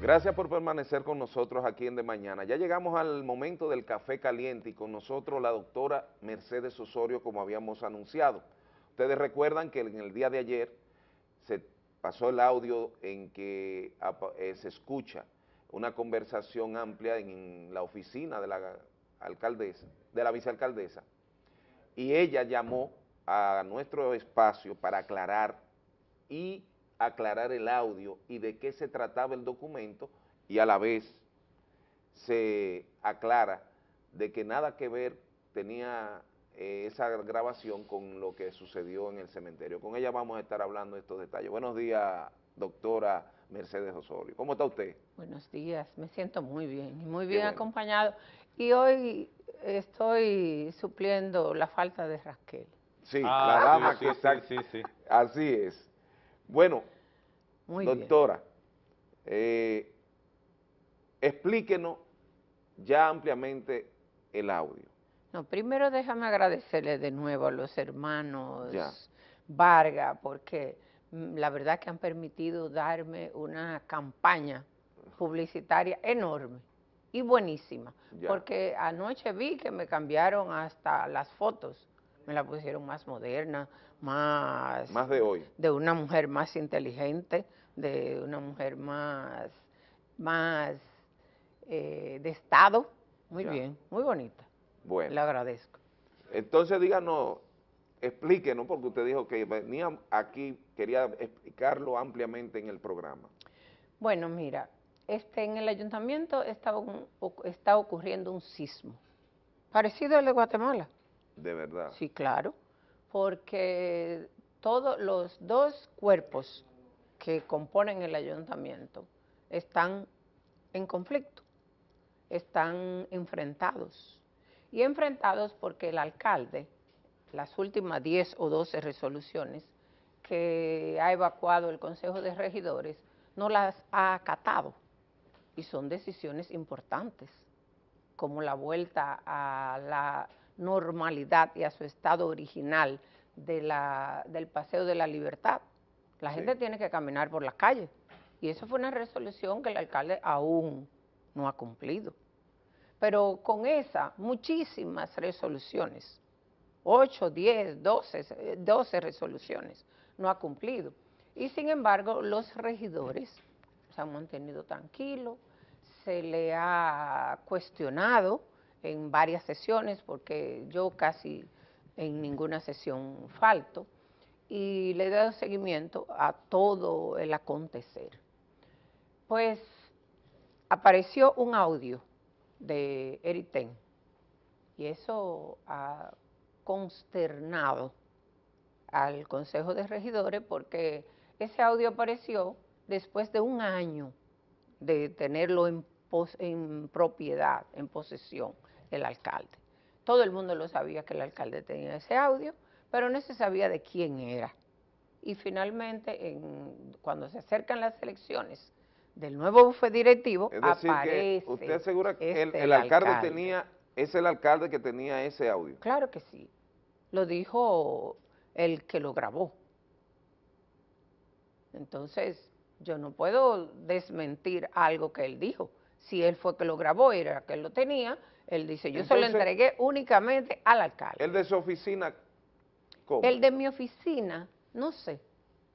Gracias por permanecer con nosotros aquí en De Mañana. Ya llegamos al momento del café caliente y con nosotros la doctora Mercedes Osorio como habíamos anunciado. Ustedes recuerdan que en el día de ayer se pasó el audio en que eh, se escucha una conversación amplia en la oficina de la alcaldesa, de la vicealcaldesa, y ella llamó a nuestro espacio para aclarar y aclarar el audio y de qué se trataba el documento y a la vez se aclara de que nada que ver tenía eh, esa grabación con lo que sucedió en el cementerio. Con ella vamos a estar hablando de estos detalles. Buenos días, doctora Mercedes Osorio. ¿Cómo está usted? Buenos días, me siento muy bien, muy bien acompañado. Y hoy estoy supliendo la falta de Raquel. Sí, ah, la dama que está... Sí, sí, Así es. Bueno, doctora, eh, explíquenos ya ampliamente el audio. No, primero déjame agradecerle de nuevo a los hermanos Varga, porque mm, la verdad que han permitido darme una campaña publicitaria enorme y buenísima, porque anoche vi que me cambiaron hasta las fotos, me la pusieron más moderna, más... Más de hoy. De una mujer más inteligente, de una mujer más, más eh, de Estado. Muy bien, muy bonita. Bueno. Le agradezco. Entonces díganos, explíquenos, porque usted dijo que venía aquí, quería explicarlo ampliamente en el programa. Bueno, mira, este, en el ayuntamiento está, está ocurriendo un sismo, parecido al de Guatemala. ¿De verdad? Sí, claro porque todos los dos cuerpos que componen el ayuntamiento están en conflicto, están enfrentados. Y enfrentados porque el alcalde, las últimas 10 o 12 resoluciones que ha evacuado el Consejo de Regidores, no las ha acatado. Y son decisiones importantes, como la vuelta a la normalidad y a su estado original de la, del Paseo de la Libertad. La gente tiene que caminar por las calles. Y eso fue una resolución que el alcalde aún no ha cumplido. Pero con esa, muchísimas resoluciones, 8, 10, 12, 12 resoluciones, no ha cumplido. Y sin embargo, los regidores se han mantenido tranquilos, se le ha cuestionado en varias sesiones, porque yo casi en ninguna sesión falto, y le he dado seguimiento a todo el acontecer. Pues apareció un audio de Eriten, y eso ha consternado al Consejo de Regidores porque ese audio apareció después de un año de tenerlo en, en propiedad, en posesión el alcalde. Todo el mundo lo sabía que el alcalde tenía ese audio, pero no se sabía de quién era. Y finalmente, cuando se acercan las elecciones del nuevo bufete directivo, es decir aparece que ¿Usted asegura que el, este, alcalde, tenía, es el alcalde que tenía ese audio? Claro que sí. Lo dijo el que lo grabó. Entonces, yo no puedo desmentir algo que él dijo. Si él fue que lo grabó, era que él lo tenía, él dice, yo se lo entregué únicamente al alcalde. ¿El de su oficina cómo? El de mi oficina, no sé.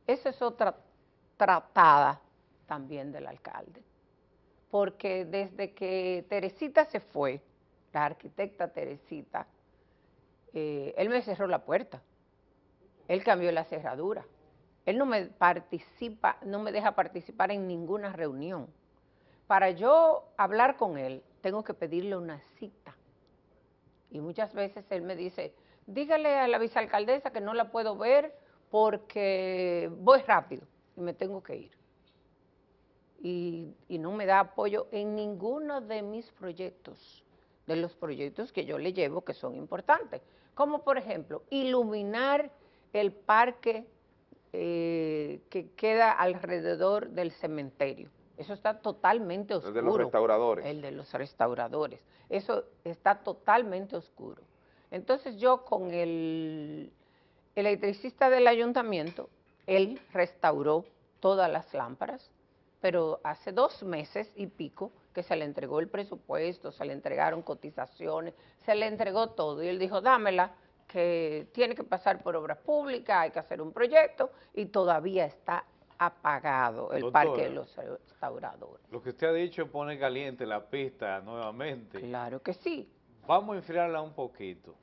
Esa es otra tratada también del alcalde. Porque desde que Teresita se fue, la arquitecta Teresita, eh, él me cerró la puerta. Él cambió la cerradura. Él no me participa, no me deja participar en ninguna reunión. Para yo hablar con él, tengo que pedirle una cita. Y muchas veces él me dice, dígale a la vicealcaldesa que no la puedo ver porque voy rápido y me tengo que ir. Y, no me da apoyo en ninguno de mis proyectos, de los proyectos que yo le llevo que son importantes. Como por ejemplo, iluminar el parque eh, que queda alrededor del cementerio. Eso está totalmente oscuro. El de los restauradores. El de los restauradores. Eso está totalmente oscuro. Entonces yo con el electricista del ayuntamiento, él restauró todas las lámparas, pero hace dos meses y pico que se le entregó el presupuesto, se le entregaron cotizaciones, se le entregó todo y él dijo, dámela, que tiene que pasar por obras públicas, hay que hacer un proyecto y todavía está apagado el parque de los restauradores. Lo que usted ha dicho pone caliente la pista nuevamente. Claro que sí. Vamos a enfriarla un poquito.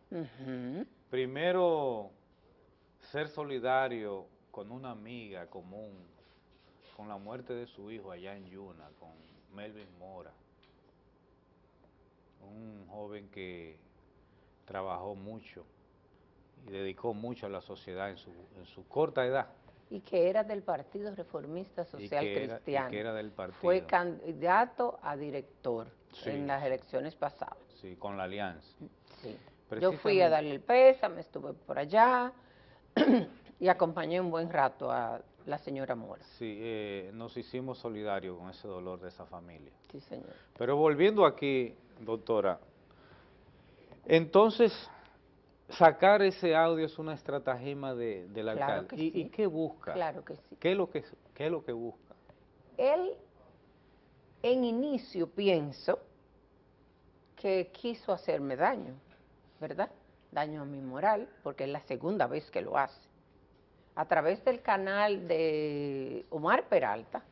Primero, ser solidario con una amiga común, con la muerte de su hijo allá en Yuna, con Melvin Mora, un joven que trabajó mucho y dedicó mucho a la sociedad en su, en su corta edad. Y que era del Partido Reformista Social Cristiano. y que era del partido. Fue candidato a director en las elecciones pasadas. Sí, con la alianza. Sí. Yo fui a darle el pésame, estuve por allá y acompañé un buen rato a la señora Mora. Sí, eh, nos hicimos solidarios con ese dolor de esa familia. Sí, señor. Pero volviendo aquí, doctora, entonces sacar ese audio es una estratagema de, del alcalde. ¿Y, qué busca? Claro que sí. ¿Qué es, lo que, ¿Qué es lo que busca? Él, en inicio, pienso que quiso hacerme daño, ¿verdad? Daño a mi moral, porque es la segunda vez que lo hace. A través del canal de Omar Peralta,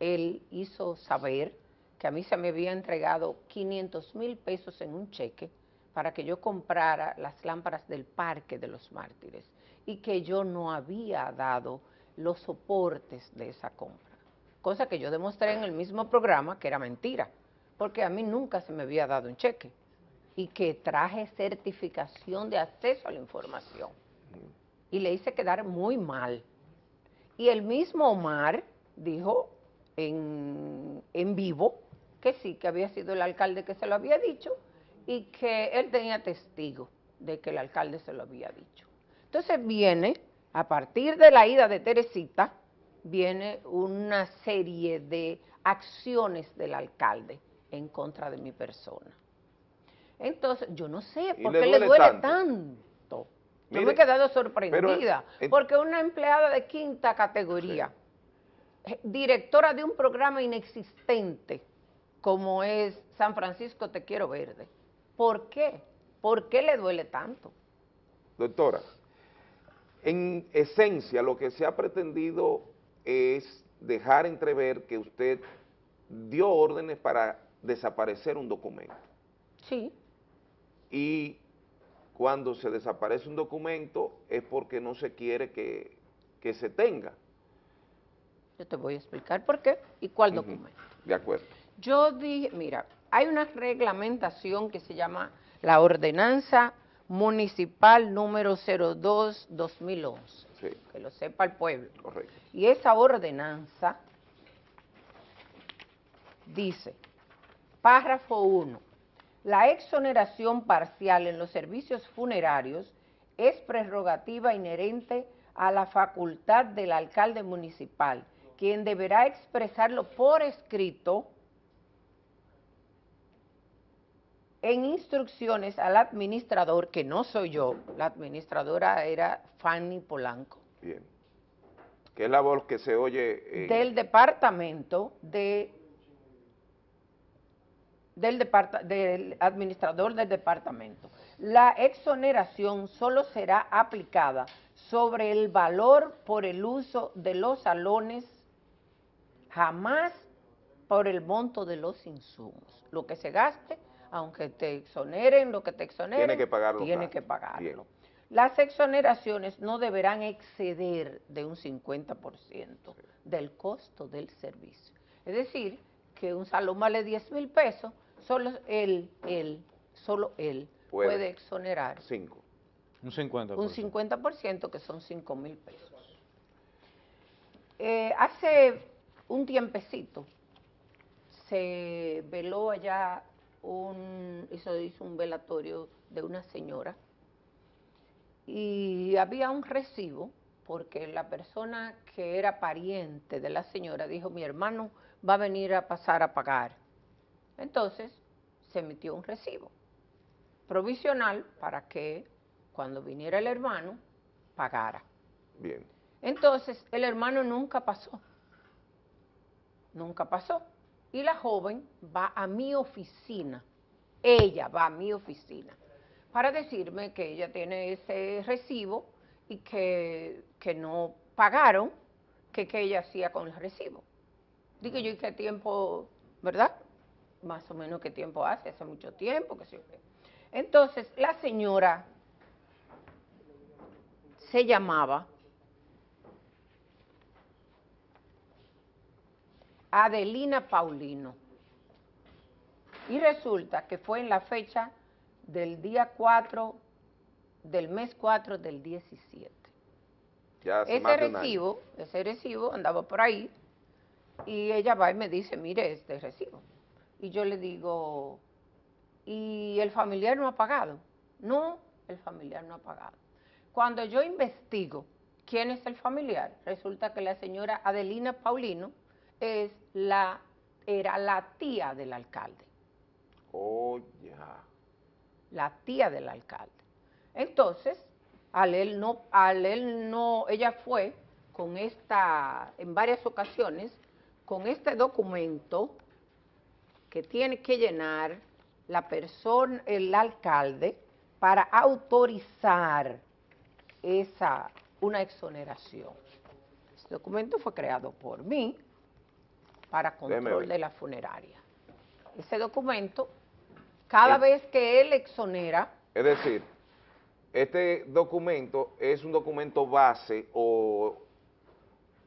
él hizo saber que a mí se me había entregado 500 mil pesos en un cheque para que yo comprara las lámparas del Parque de los Mártires y que yo no había dado los soportes de esa compra. Cosa que yo demostré en el mismo programa que era mentira, porque a mí nunca se me había dado un cheque y que traje certificación de acceso a la información. Y le hice quedar muy mal. Y el mismo Omar dijo en, en vivo que sí, que había sido el alcalde que se lo había dicho y que él tenía testigo de que el alcalde se lo había dicho. Entonces viene, a partir de la ida de Teresita, viene una serie de acciones del alcalde en contra de mi persona. Entonces, yo no sé por qué le duele, tanto. yo me he quedado sorprendida, porque una empleada de quinta categoría, eh, directora de un programa inexistente, como es San Francisco Te Quiero Verde, ¿Por qué? ¿Por qué le duele tanto? Doctora, en esencia lo que se ha pretendido es dejar entrever que usted dio órdenes para desaparecer un documento. Sí. Y cuando se desaparece un documento es porque no se quiere que, se tenga. Yo te voy a explicar por qué y cuál documento. De acuerdo. Yo dije, mira, hay una reglamentación que se llama la Ordenanza Municipal número 02-2011, que lo sepa el pueblo. Correcto. Y esa ordenanza dice, párrafo 1, la exoneración parcial en los servicios funerarios es prerrogativa inherente a la facultad del alcalde municipal, quien deberá expresarlo por escrito en instrucciones al administrador, que no soy yo, la administradora era Fanny Polanco. Bien. ¿Qué es la voz que se oye? Del departamento de del, del administrador del departamento. La exoneración solo será aplicada sobre el valor por el uso de los salones, jamás por el monto de los insumos. Lo que se gaste aunque te exoneren lo que te exoneren, tiene que pagarlo. Tiene que pagarlo. Las exoneraciones no deberán exceder de un 50% del costo del servicio. Es decir, que un salón vale 10 mil pesos, solo él, él, solo él puede, exonerar. Cinco. Un 50%. Un 50% que son 5 mil pesos. Eh, hace un tiempecito se veló allá un, hizo, hizo un velatorio de una señora y había un recibo porque la persona que era pariente de la señora dijo, mi hermano va a venir a pasar a pagar. Entonces se emitió un recibo provisional para que cuando viniera el hermano pagara. Bien. Entonces el hermano nunca pasó. Nunca pasó. Y la joven va a mi oficina, ella va a mi oficina, para decirme que ella tiene ese recibo y que, que no pagaron, que qué ella hacía con el recibo. Digo yo, ¿y qué tiempo, verdad? Más o menos qué tiempo hace, hace mucho tiempo, que sé Entonces, la señora se llamaba Adelina Paulino. Y resulta que fue en la fecha del día 4 del mes 4 del 17. ese recibo, ese recibo andaba por ahí y ella va y me dice, mire este recibo. Y yo le digo, ¿y el familiar no ha pagado? No, el familiar no ha pagado. Cuando yo investigo quién es el familiar, resulta que la señora Adelina Paulino es la, era la tía del alcalde. Oh, ya. La tía del alcalde. Entonces, al él no, al él no, ella fue con esta, en varias ocasiones, con este documento que tiene que llenar la persona, el alcalde, para autorizar esa, una exoneración. Este documento fue creado por mí, para control de la funeraria. Ese documento, cada vez que él exonera... Es decir, este documento es un documento base o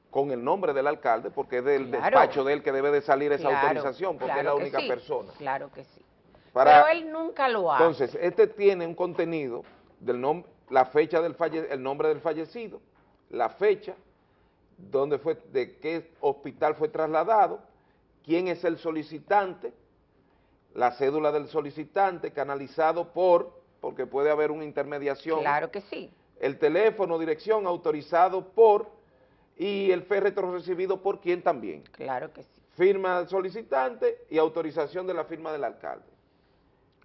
con el nombre del alcalde, porque es del despacho de él que debe de salir esa autorización, porque es la única persona. Claro que sí. Pero él nunca lo hace. Entonces, este tiene un contenido del nombre, la fecha del falle, el nombre del fallecido, la fecha, dónde fue, de qué hospital fue trasladado, quién es el solicitante, la cédula del solicitante canalizado por, porque puede haber una intermediación. Claro que sí. El teléfono, dirección autorizado por y el féretro recibido por quién también. Claro que sí. Firma del solicitante y autorización de la firma del alcalde.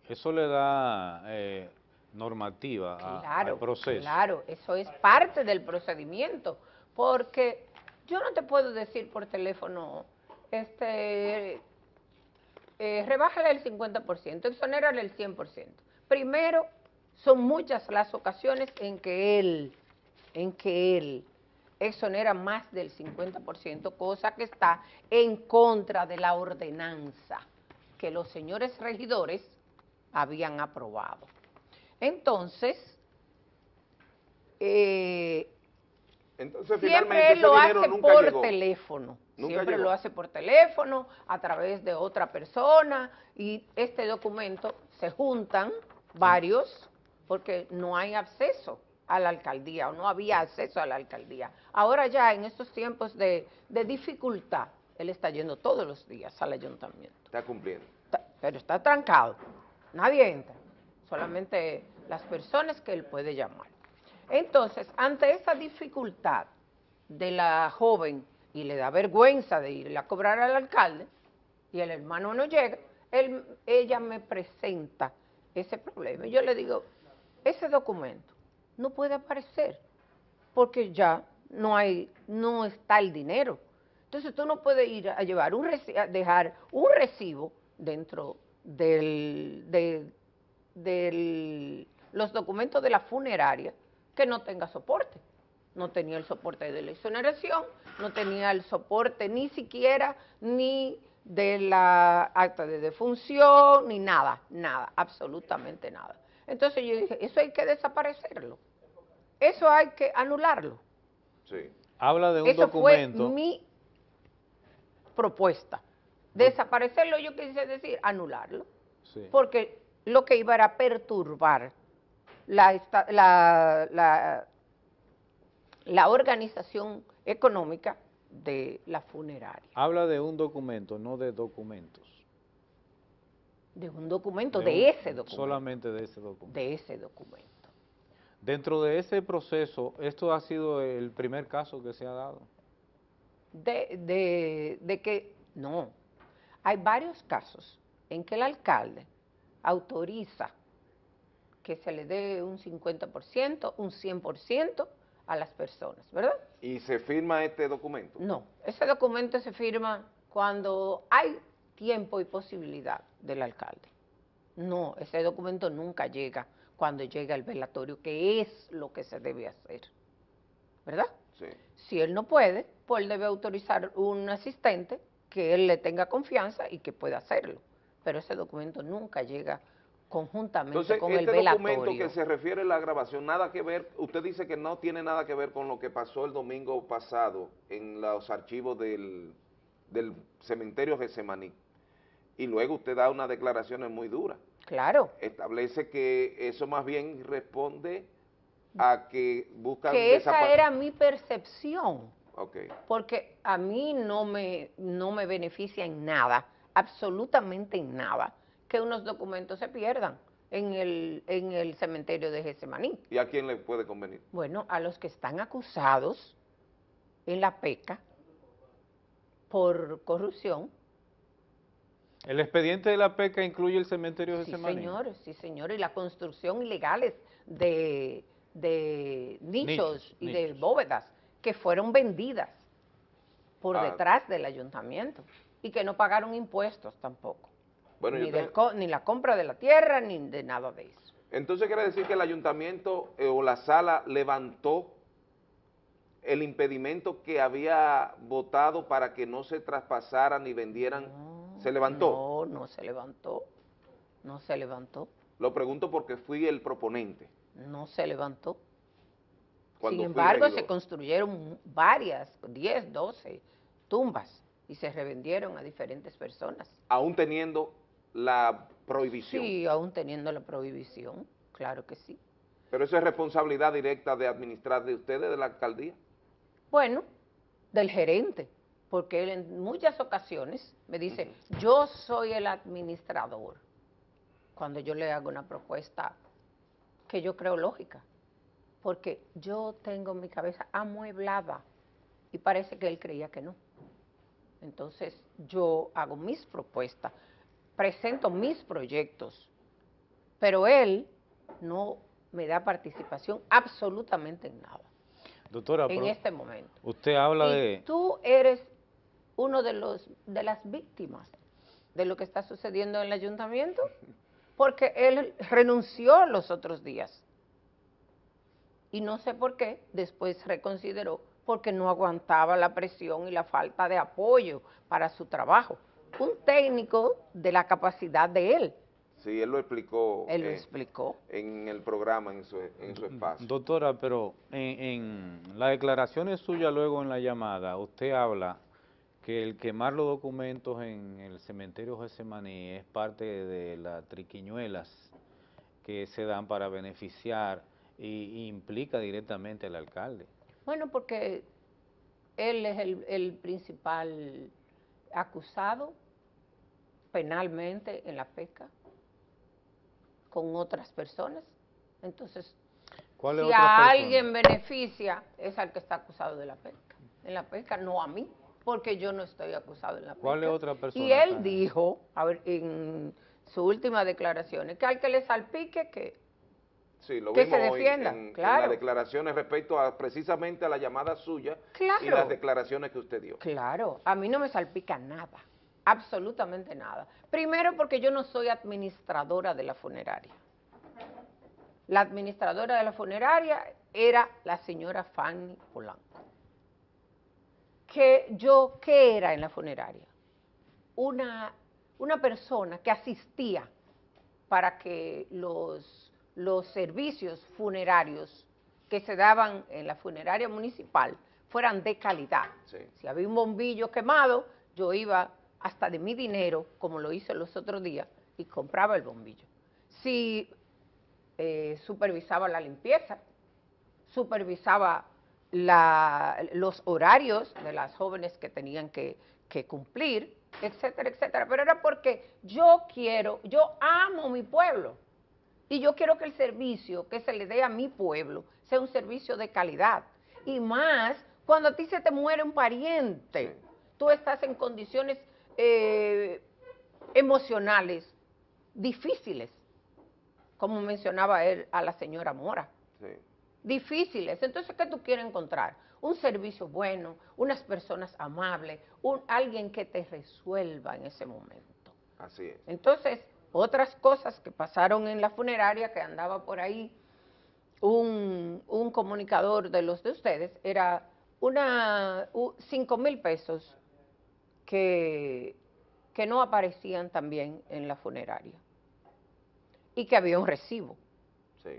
Eso le da eh, normativa al proceso. Claro, eso es parte del procedimiento, porque yo no te puedo decir por teléfono, este, eh, rebájale el 50%, exonérale el 100%. Primero, son muchas las ocasiones en que él, en que él exonera más del 50%, cosa que está en contra de la ordenanza que los señores regidores habían aprobado. Entonces, eh, entonces, siempre él lo hace por teléfono. siempre lo hace por teléfono, a través de otra persona, y este documento se juntan varios porque no hay acceso a la alcaldía o no había acceso a la alcaldía. Ahora ya en estos tiempos de, dificultad, él está yendo todos los días al ayuntamiento. Está cumpliendo. pero está trancado, nadie entra, solamente las personas que él puede llamar. Entonces, ante esa dificultad de la joven y le da vergüenza de ir a cobrar al alcalde y el hermano no llega, ella me presenta ese problema. Y yo le digo, ese documento no puede aparecer porque ya no hay, no está el dinero. Entonces tú no puedes ir a llevar un dejar un recibo dentro del, de, los documentos de la funeraria que no tenga soporte. No tenía el soporte de la exoneración, no tenía el soporte ni siquiera ni de la acta de defunción, ni nada, nada, absolutamente nada. Entonces yo dije, eso hay que desaparecerlo, eso hay que anularlo. Sí. Habla de un eso Fue mi propuesta. Desaparecerlo, yo quise decir, anularlo. Porque lo que iba era perturbar la, la, la, organización económica de la funeraria. Habla de un documento, no de documentos. De un documento, de, ese documento. Solamente de ese documento. De ese documento. Dentro de ese proceso, ¿esto ha sido el primer caso que se ha dado? De, de, de que, no, hay varios casos en que el alcalde autoriza que se le dé un 50%, un 100% a las personas, ¿verdad? ¿Y se firma este documento? No, ese documento se firma cuando hay tiempo y posibilidad del alcalde. No, ese documento nunca llega cuando llega el velatorio, que es lo que se debe hacer. ¿Verdad? Sí. Si él no puede, pues él debe autorizar un asistente que él le tenga confianza y que pueda hacerlo. Pero ese documento nunca llega conjuntamente Entonces, con este el velatorio. documento que se refiere a la grabación, nada que ver, usted dice que no tiene nada que ver con lo que pasó el domingo pasado en los archivos del, del cementerio Gesemaní. Y luego usted da unas declaraciones muy duras. Claro, Establece que eso más bien responde a que buscan que esa era mi percepción. Ok. porque a mí no me, no me beneficia en nada, absolutamente en nada, que unos documentos se pierdan en el, en el cementerio de Getsemaní. ¿Y a quién le puede convenir? Bueno, a los que están acusados en la PECA por corrupción, El expediente de la PECA incluye el cementerio de sí Semaní. señores, sí señores, y la construcción ilegales de, de nichos, Nichos, y de bóvedas que fueron vendidas por Ah. detrás del ayuntamiento y que no pagaron impuestos tampoco, Bueno, ni, yo del te- co- ni la compra de la tierra ni de nada de eso. Entonces quiere decir que el ayuntamiento eh, o la sala levantó el impedimento que había votado para que no se traspasaran ni vendieran. No, ¿Se levantó? No, no se levantó, no se levantó, Lo pregunto porque fui el proponente. no se levantó. Cuando Sin embargo, se construyeron varias, 10, 12 tumbas y se revendieron a diferentes personas. Aún teniendo la prohibición. Sí, aún teniendo la prohibición, claro que sí. Pero eso es responsabilidad directa de administrar de ustedes, de la alcaldía. Bueno, del gerente, porque él en muchas ocasiones me dice, yo soy el administrador, cuando yo le hago una propuesta que yo creo lógica, porque yo tengo mi cabeza amueblada y parece que él creía que no. Entonces yo hago mis propuestas, presento mis proyectos, pero él no me da participación absolutamente en nada Doctora, en este momento. usted habla y de... tú eres uno de los de las víctimas de lo que está sucediendo en el ayuntamiento, porque él renunció los otros días. Y no sé por qué, después reconsideró, porque no aguantaba la presión y la falta de apoyo para su trabajo. Un técnico de la capacidad de él, Sí, él lo explicó él lo eh, explicó. en el programa, en su, en su espacio. Doctora, pero en, en las declaraciones suyas luego en la llamada, usted habla que el quemar los documentos en el cementerio Gesemaní es parte de las triquiñuelas que se dan para beneficiar y, y implica directamente al alcalde. Bueno, porque él es el, el principal acusado penalmente en la pesca con otras personas. Entonces, ¿Cuál es si a persona? alguien beneficia, es al que está acusado de la pesca. En la pesca, no a mí, porque yo no estoy acusado en la pesca. ¿Cuál es otra persona Y él dijo, a ver, en su última declaración, que al que le salpique, que Sí, lo que se vimos defienda, en, las declaraciones respecto a precisamente a la llamada suya y las declaraciones que usted dio. Claro, a mí no me salpica nada, absolutamente nada. Primero porque yo no soy administradora de la funeraria. La administradora de la funeraria era la señora Fanny Polanco. Que yo, ¿qué era en la funeraria? Una, una persona que asistía para que los, los servicios funerarios que se daban en la funeraria municipal fueran de calidad. Sí. Si había un bombillo quemado, yo iba hasta de mi dinero, como lo hice los otros días, y compraba el bombillo. Si eh, supervisaba la limpieza, supervisaba la- los horarios de las jóvenes que tenían que, que cumplir, etcétera, etcétera. Pero era porque yo quiero, yo amo mi pueblo y yo quiero que el servicio que se le dé a mi pueblo sea un servicio de calidad. Y más cuando a ti se te muere un pariente, tú estás en condiciones eh, emocionales difíciles, como mencionaba él a la señora Mora. Sí. difíciles. Entonces, ¿qué tú quieres encontrar? Un servicio bueno, unas personas amables, un, alguien que te resuelva en ese momento. Así es. Entonces, otras cosas que pasaron en la funeraria, que andaba por ahí un, un comunicador de los de ustedes, era una cinco mil pesos que, que no aparecían también en la funeraria y que había un recibo.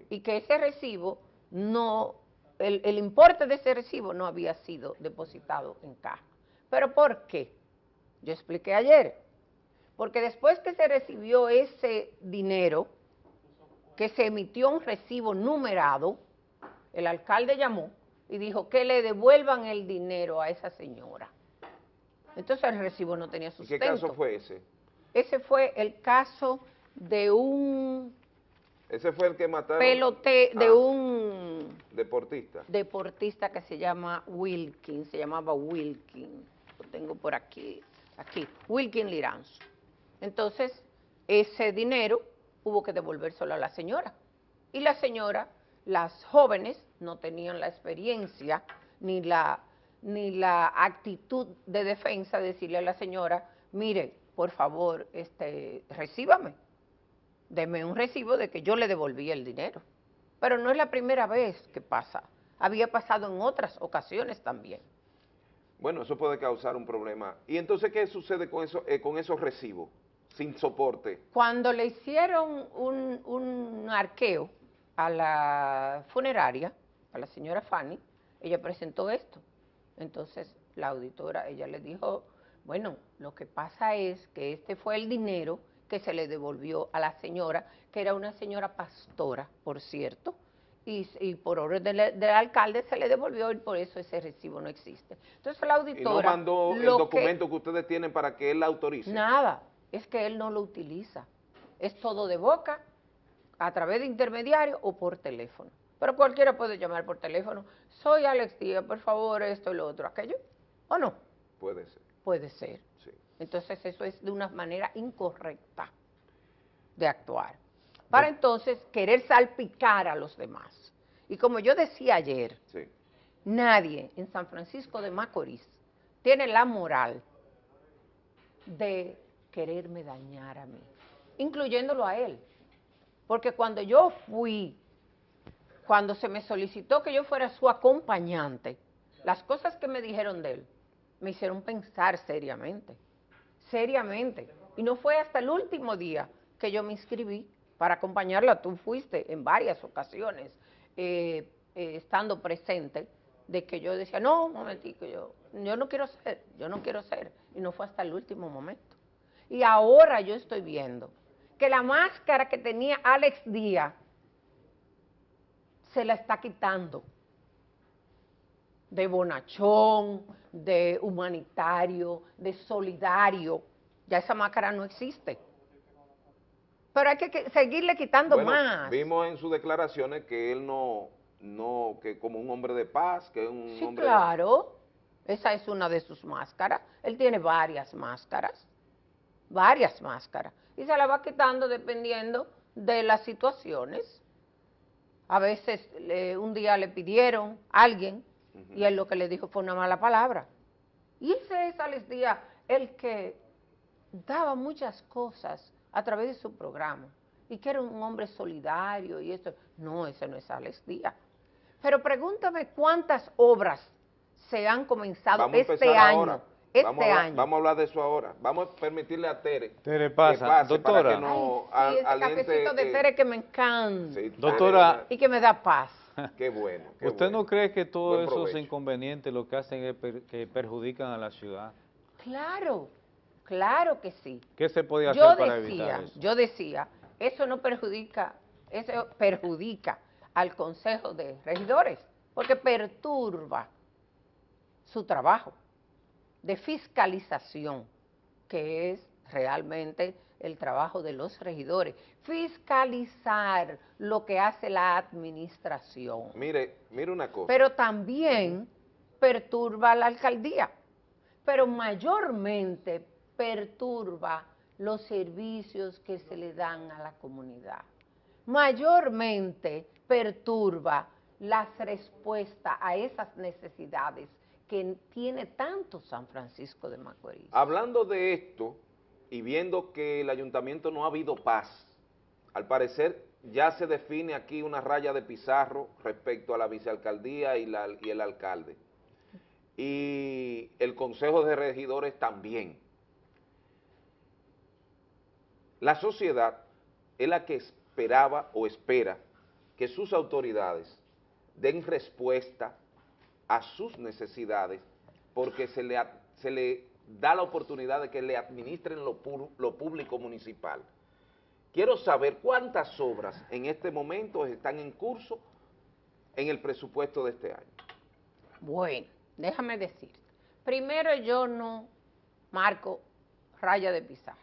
Y que ese recibo no, el, el, importe de ese recibo no había sido depositado en caja. ¿Pero por qué? Yo expliqué ayer. Porque después que se recibió ese dinero, que se emitió un recibo numerado, el alcalde llamó y dijo que le devuelvan el dinero a esa señora. Entonces el recibo no tenía sustento. ¿Qué caso fue ese? Ese fue el caso de un... Ese fue el que mataron... Pelote, de ah. un... Deportista. Deportista que se llama Wilkin, se llamaba Wilkin. Lo tengo por aquí, aquí, Wilkin Liranzo. Entonces, ese dinero hubo que devolvérselo a la señora. Y la señora, las jóvenes, no tenían la experiencia ni la, ni la actitud de defensa de decirle a la señora, mire, por favor, este, recíbame, deme un recibo de que yo le devolví el dinero. Pero no es la primera vez que pasa, había pasado en otras ocasiones también. Bueno, eso puede causar un problema. ¿Y entonces qué sucede con, eso, eh, con esos recibos sin soporte? Cuando le hicieron un, un arqueo a la funeraria, a la señora Fanny, ella presentó esto. Entonces la auditora, ella le dijo, bueno, lo que pasa es que este fue el dinero que se le devolvió a la señora, que era una señora pastora, por cierto, y, por orden del, alcalde se le devolvió y por eso ese recibo no existe. Entonces la auditora... ¿Y no mandó el documento que, ustedes tienen para que él la autorice? Nada, es que él no lo utiliza. Es todo de boca, a través de intermediario o por teléfono. Pero cualquiera puede llamar por teléfono. Soy Alex Díaz, por favor, esto y lo otro, aquello. ¿O no? Puede ser. Puede ser. Sí. Entonces eso es de una manera incorrecta de actuar. Para entonces querer salpicar a los demás. Y como yo decía ayer, nadie en San Francisco de Macorís tiene la moral de quererme dañar a mí, incluyéndolo a él. Porque cuando yo fui cuando se me solicitó que yo fuera su acompañante, las cosas que me dijeron de él me hicieron pensar seriamente, seriamente. Y no fue hasta el último día que yo me inscribí para acompañarla. Tú fuiste en varias ocasiones eh, eh, estando presente de que yo decía, no, un momentico, yo, yo no quiero ser, yo no quiero ser. Y no fue hasta el último momento. Y ahora yo estoy viendo que la máscara que tenía Alex Díaz se la está quitando de bonachón, de humanitario, de solidario. Ya esa máscara no existe. Pero hay que, seguirle quitando más. Vimos en sus declaraciones que él no, no, que como un hombre de paz, que es un sí, hombre... claro. Esa es una de sus máscaras. Él tiene varias máscaras, varias máscaras. Y se la va quitando dependiendo de las situaciones. A veces un día le pidieron a alguien y él lo que le dijo fue una mala palabra. Y ese es Alex Díaz, el que daba muchas cosas a través de su programa y que era un hombre solidario y eso. No, ese no es Alex Díaz. Pero pregúntame cuántas obras se han comenzado este año. Este vamos a, año. Vamos a hablar de eso ahora. Vamos a permitirle a Tere. Tere pasa. Doctora. Que no, Ay, sí, ese cafecito de Tere que me encanta. Doctora. Y que me da paz. Qué bueno. ¿Usted no cree que todos esos inconvenientes lo que hacen es que perjudican a la ciudad? Claro, claro que sí. ¿Qué se podía hacer para evitar eso? Yo decía, eso no perjudica, eso perjudica al Consejo de Regidores, porque perturba su trabajo de fiscalización, que es realmente el trabajo de los regidores, fiscalizar lo que hace la administración. Mire, mire una cosa. Pero también perturba la alcaldía, pero mayormente perturba los servicios que se le dan a la comunidad. Mayormente perturba las respuestas a esas necesidades que tiene tanto San Francisco de Macorís. Hablando de esto y viendo que el ayuntamiento no ha habido paz, al parecer ya se define aquí una raya de pizarro respecto a la vicealcaldía y, y el alcalde. Y el consejo de regidores también. La sociedad es la que esperaba o espera que sus autoridades den respuesta a sus necesidades porque se le, se le da la oportunidad de que le administren lo, lo público municipal. Quiero saber cuántas obras en este momento están en curso en el presupuesto de este año. Bueno, déjame decir. Primero yo no marco raya de pizarra.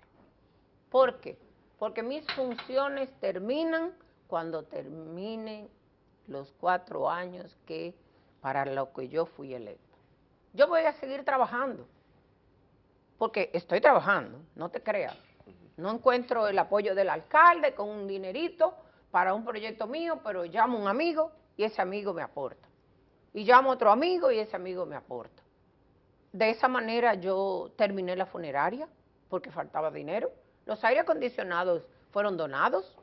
¿Por qué? Porque mis funciones terminan cuando terminen los cuatro años que para lo que yo fui electo. Yo voy a seguir trabajando, porque estoy trabajando, no te creas. No encuentro el apoyo del alcalde con un dinerito para un proyecto mío, pero llamo a un amigo y ese amigo me aporta. Y llamo a otro amigo y ese amigo me aporta. De esa manera yo terminé la funeraria porque faltaba dinero. Los aire acondicionados fueron donados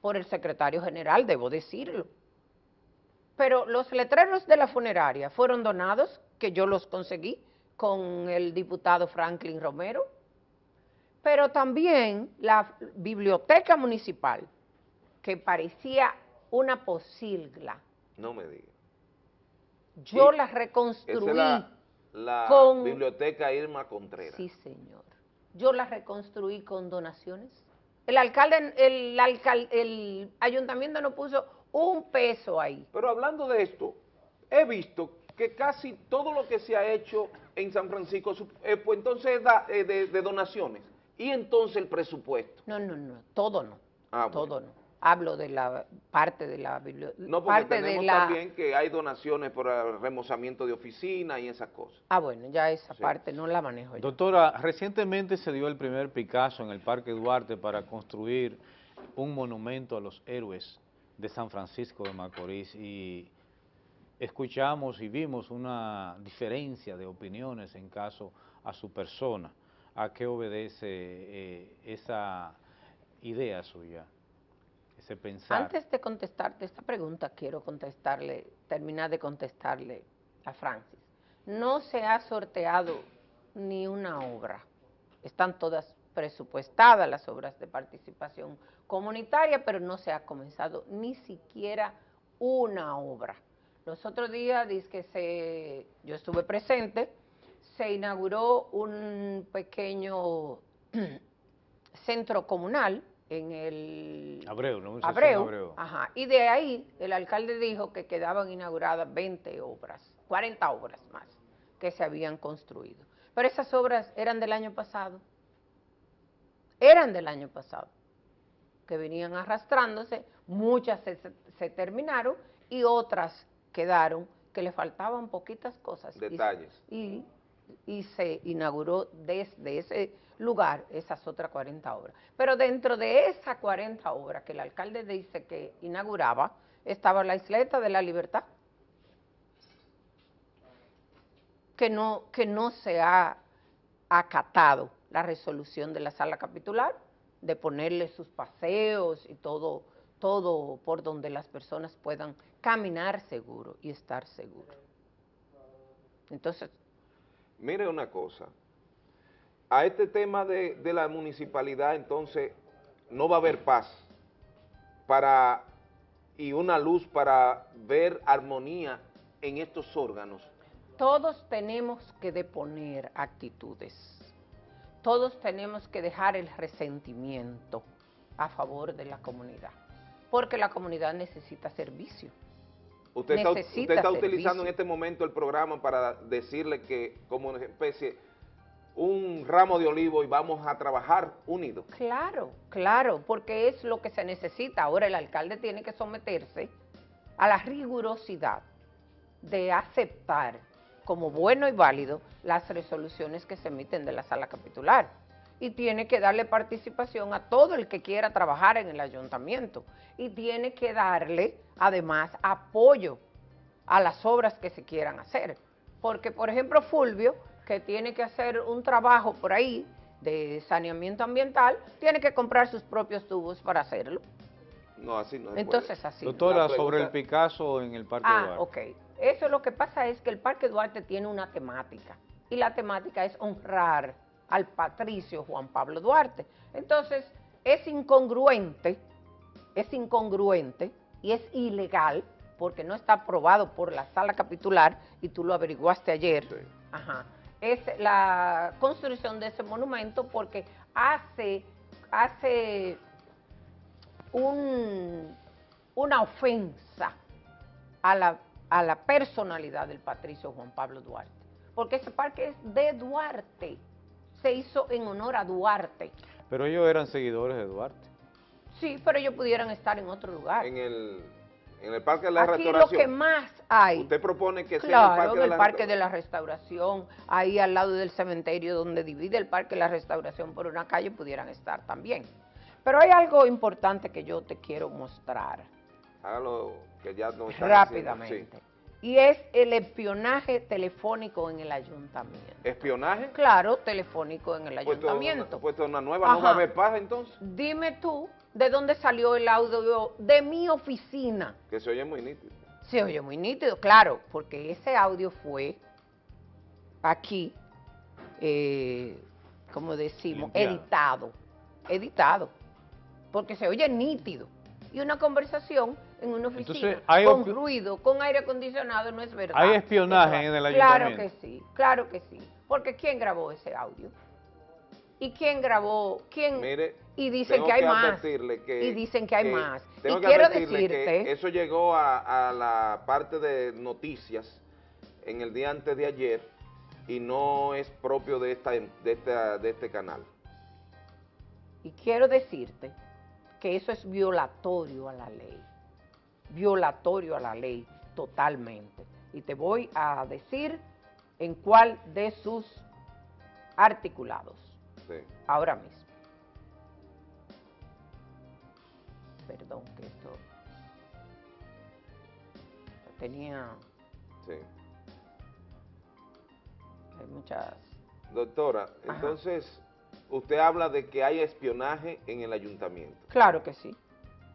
por el secretario general, debo decirlo pero los letreros de la funeraria fueron donados, que yo los conseguí con el diputado Franklin Romero, pero también la biblioteca municipal, que parecía una posilgla. No me diga. Yo la reconstruí. la, con, biblioteca Irma Contreras. Sí, señor. Yo la reconstruí con donaciones. El alcalde, el, el ayuntamiento no puso un peso ahí. Pero hablando de esto, he visto que casi todo lo que se ha hecho en San Francisco, eh, pues entonces da, eh, de, donaciones. Y entonces el presupuesto. No, no, no, todo no. Ah, todo no. Hablo de la parte de la biblioteca. No, porque tenemos también que hay donaciones por el remozamiento de oficina y esas cosas. Ah, bueno, ya esa parte no la manejo yo. Doctora, recientemente se dio el primer Picasso en el Parque Duarte para construir un monumento a los héroes de San Francisco de Macorís y escuchamos y vimos una diferencia de opiniones en caso a su persona. ¿A qué obedece eh, esa idea suya, ese pensar? Antes de contestarte esta pregunta, quiero contestarle, terminar de contestarle a Francis. No se ha sorteado ni una obra, están todas presupuestadas las obras de participación comunitaria, pero no se ha comenzado ni siquiera una obra. Los otros días, dice que se, yo estuve presente, se inauguró un pequeño centro comunal en el... Abreu, ¿no? Abreu, Abreu. Ajá, y de ahí el alcalde dijo que quedaban inauguradas 20 obras, 40 obras más que se habían construido. Pero esas obras eran del año pasado eran del año pasado, que venían arrastrándose, muchas se, terminaron y otras quedaron que le faltaban poquitas cosas. Detalles. Y, y, se inauguró desde ese lugar esas otras 40 obras. Pero dentro de esas 40 obras que el alcalde dice que inauguraba, estaba la isleta de la libertad, que no, que no se ha acatado la resolución de la sala capitular, de ponerle sus paseos y todo, todo por donde las personas puedan caminar seguro y estar seguro. Entonces... Mire una cosa, a este tema de, de la municipalidad entonces no va a haber paz para y una luz para ver armonía en estos órganos. Todos tenemos que deponer actitudes todos tenemos que dejar el resentimiento a favor de la comunidad, porque la comunidad necesita servicio. Usted está, utilizando en este momento el programa para decirle que como una especie, un ramo de olivo y vamos a trabajar unidos. Claro, claro, porque es lo que se necesita. Ahora el alcalde tiene que someterse a la rigurosidad de aceptar como bueno y válido las resoluciones que se emiten de la sala capitular. y tiene que darle participación a todo el que quiera trabajar en el ayuntamiento y tiene que darle además apoyo a las obras que se quieran hacer. Porque, por ejemplo, Fulvio, que tiene que hacer un trabajo por ahí de saneamiento ambiental, tiene que comprar sus propios tubos para hacerlo. No, así no. Entonces, así. Doctora, sobre el Picasso en el Parque ah, Duarte. ok. Eso lo que pasa es que el Parque Duarte tiene una temática y la temática es honrar al patricio Juan Pablo Duarte. Entonces, es incongruente, es incongruente y es ilegal porque no está aprobado por la sala capitular y tú lo averiguaste ayer. Ajá. Es la construcción de ese monumento porque hace, hace un, una ofensa a la, a la personalidad del patricio Juan Pablo Duarte, porque ese parque es de Duarte, se hizo en honor a Duarte. Pero ellos eran seguidores de Duarte. Sí, pero ellos pudieran estar en otro lugar. En el, en el Parque de la Aquí Restauración. lo que más hay. Usted propone que sea Claro, en el Parque, de, la Parque de la Restauración, ahí al lado del cementerio donde divide el Parque de la Restauración por una calle, pudieran estar también. Pero hay algo importante que yo te quiero mostrar. Hágalo, que ya no están rápidamente. haciendo, sí. Y es el espionaje telefónico en el ayuntamiento. ¿Espionaje? Claro, telefónico en el Puesto una, ayuntamiento. puesto una nueva, ¿no va a Ajá. haber paz entonces? Dime tú, ¿de dónde salió el audio de mi oficina? Que se oye muy nítido. Se oye muy nítido, claro, porque ese audio fue aquí, eh, como decimos, Limpiado. editado, editado, porque se oye nítido. Y una conversación en una oficina Entonces, hay con ruido, con aire acondicionado, no es verdad. Hay espionaje en el Claro ayuntamiento. que sí, claro que sí. Porque ¿quién grabó ese audio? ¿Y quién grabó? ¿Quién? Mire, y dicen que hay que más. que- y dicen que hay que- más. tengo Y que quiero advertirle que decirte... eso llegó a, a la parte de noticias en el día antes de ayer y no es propio de, esta, de, esta, de este canal. Y quiero decirte que eso es violatorio a la ley, violatorio a la ley totalmente. Y te voy a decir en cuál de sus articulados, Sí. ahora mismo. Perdón, que esto tenía, Sí. hay muchas... Doctora, Ajá. entonces usted habla de que hay espionaje en el ayuntamiento. Claro que sí,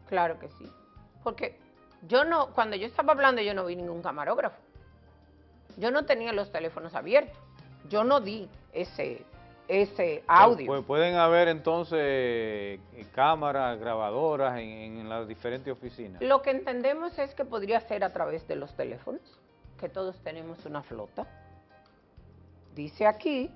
claro que sí. Porque yo no, cuando yo estaba hablando yo no vi ningún camarógrafo. Yo no tenía los teléfonos abiertos. Yo no di ese, ese audio. Pues pueden haber entonces eh, cámaras, grabadoras en, en las diferentes oficinas. Lo que entendemos es que podría ser a través de los teléfonos, que todos tenemos una flota. Dice aquí,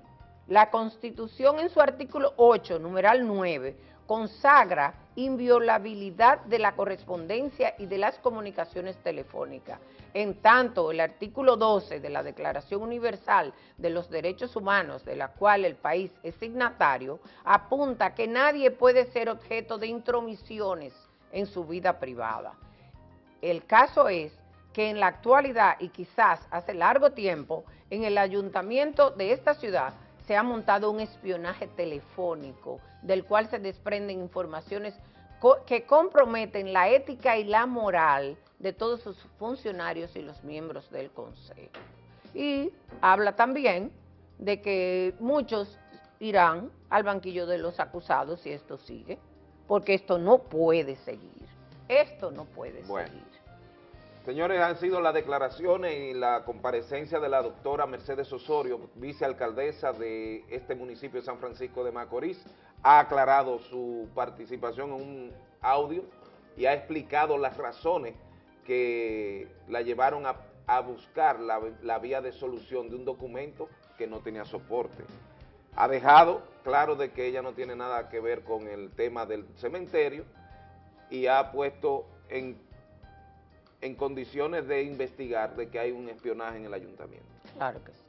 la Constitución en su artículo 8, numeral 9, consagra inviolabilidad de la correspondencia y de las comunicaciones telefónicas. En tanto, el artículo 12 de la Declaración Universal de los Derechos Humanos, de la cual el país es signatario, apunta que nadie puede ser objeto de intromisiones en su vida privada. El caso es que en la actualidad y quizás hace largo tiempo, en el ayuntamiento de esta ciudad se ha montado un espionaje telefónico del cual se desprenden informaciones co- que comprometen la ética y la moral de todos sus funcionarios y los miembros del consejo. Y habla también de que muchos irán al banquillo de los acusados si esto sigue, porque esto no puede seguir. Esto no puede Bueno. seguir. Señores, han sido las declaraciones y la comparecencia de la doctora Mercedes Osorio, vicealcaldesa de este municipio de San Francisco de Macorís. Ha aclarado su participación en un audio y ha explicado las razones que la llevaron a, buscar la, la vía de solución de un documento que no tenía soporte. Ha dejado claro de que ella no tiene nada que ver con el tema del cementerio y ha puesto en en condiciones de investigar de que hay un espionaje en el ayuntamiento. Claro que sí.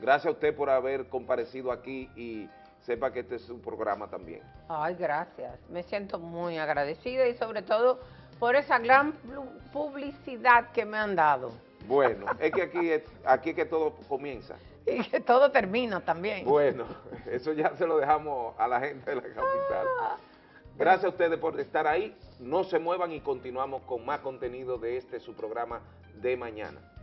Gracias a usted por haber comparecido aquí y sepa que este es su programa también. Ay, gracias. Me siento muy agradecida y sobre todo por esa gran publicidad que me han dado. Bueno, es que aquí es, aquí es que todo comienza. y que todo termina también. Bueno, eso ya se lo dejamos a la gente de la capital. Gracias a ustedes por estar ahí. No se muevan y continuamos con más contenido de este su programa de mañana.